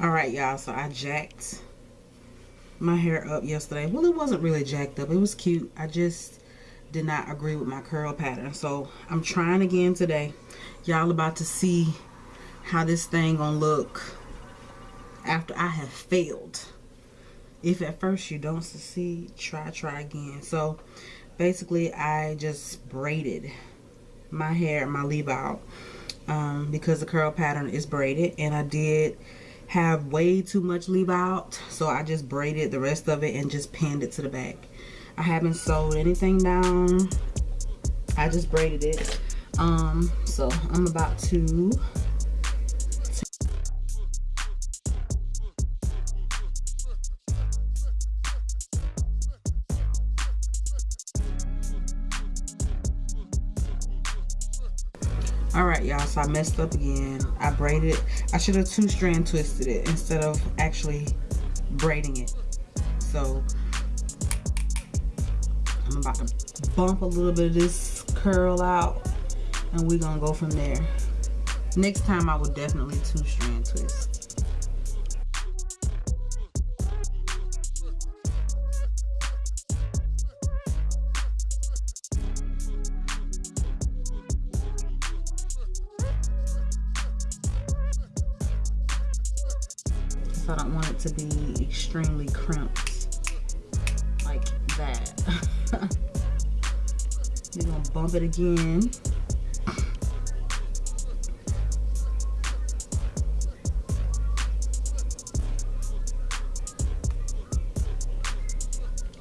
all right y'all so i jacked my hair up yesterday. Well it wasn't really jacked up. It was cute. I just did not agree with my curl pattern. So i'm trying again today. Y'all about to see how this thing gonna look after i have failed. If at first you don't succeed try try again. So basically i just braided my hair my leave out um, because the curl pattern is braided. And i did have way too much leave out so I just braided the rest of it and just pinned it to the back. I haven't sewed anything down. I just braided it. Um so I'm about to all right y'all so i messed up again. I braided i should have two strand twisted it instead of actually braiding it. So i'm about to bump a little bit of this curl out and we're gonna go from there. Next time i will definitely two strand twist so I don't want it to be extremely crimped like that. We're gonna bump it again.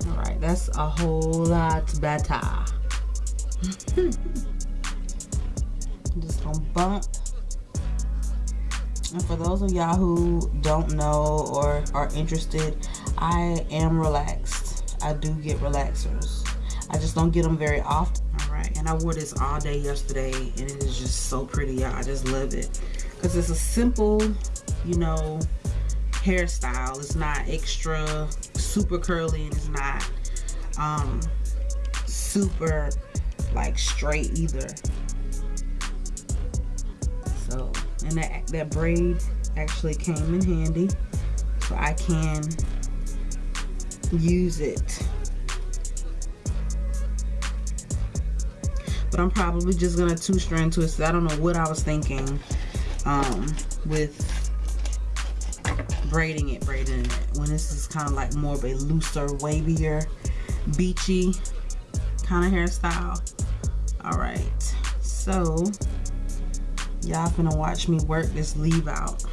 All right, that's a whole lot better. Just gonna bump and for those of y'all who don't know or are interested, I am relaxed. I do get relaxers. I just don't get them very often. All right, and I wore this all day yesterday and it is just so pretty, y'all. I just love it. Because it's a simple, you know, hairstyle. It's not extra super curly and it's not um, super like straight either. And that, that braid actually came in handy. So I can use it. But I'm probably just gonna two strand twist I don't know what I was thinking um, with braiding it braiding it. When this is kind of like more of a looser wavier beachy kind of hairstyle. All right. So Y'all gonna watch me work this leave out.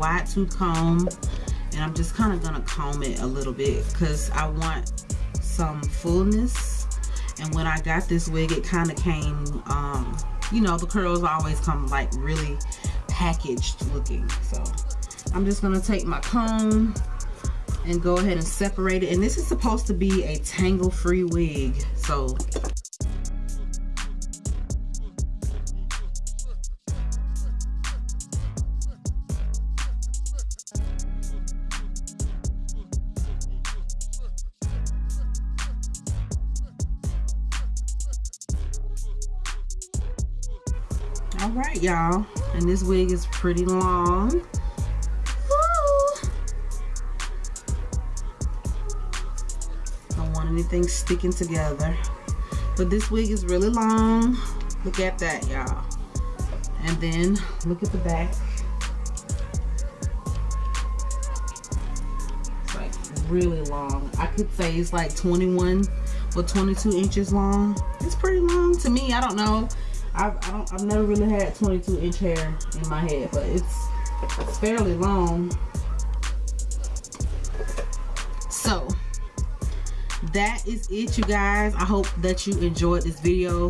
Wide tooth comb and I'm just kind of gonna comb it a little bit because I want some fullness. And when I got this wig it kind of came um, you know the curls always come like really packaged looking. So I'm just gonna take my comb and go ahead and separate it. And this is supposed to be a tangle free wig so all right y'all. And this wig is pretty long. Don't want anything sticking together. But this wig is really long. Look at that y'all. And then look at the back. It's like really long. I could say it's like 21 or 22 inches long. It's pretty long to me. I don't know I've, I don't, I've never really had 22 inch hair in my head, but it's, it's fairly long. So that is it you guys. I hope that you enjoyed this video.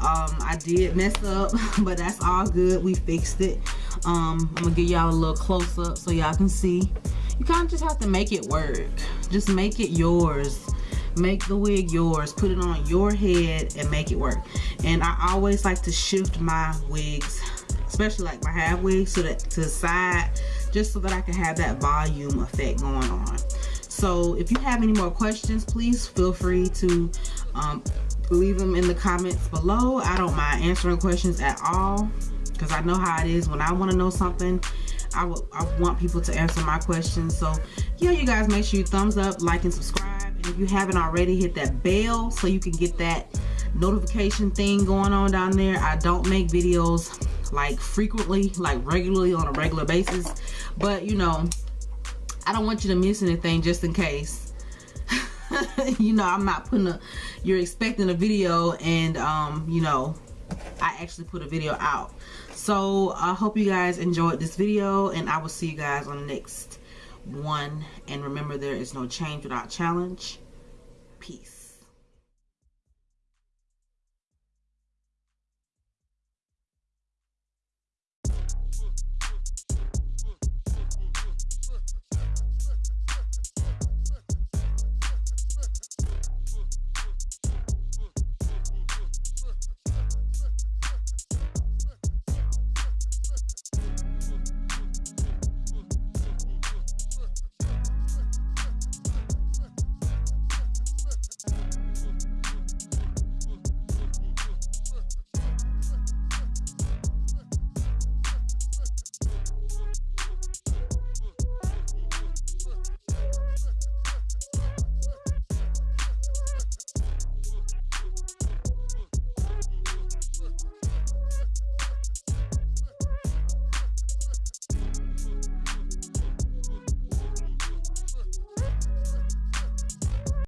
Um i did mess up but that's all good. We fixed it. Um i'm gonna give y'all a little close up so y'all can see. You kind of just have to make it work. Just make it yours make the wig yours put it on your head and make it work. And I always like to shift my wigs especially like my half wigs to the, to the side just so that I can have that volume effect going on. So if you have any more questions please feel free to um, leave them in the comments below. I don't mind answering questions at all because I know how it is. When I want to know something I, I want people to answer my questions. So yeah you guys make sure you thumbs up like and subscribe if you haven't already hit that bell so you can get that notification thing going on down there. I don't make videos like frequently like regularly on a regular basis. But you know I don't want you to miss anything just in case. You know I'm not putting a you're expecting a video and um you know I actually put a video out. So I hope you guys enjoyed this video and I will see you guys on the next one and remember there is no change without challenge. Peace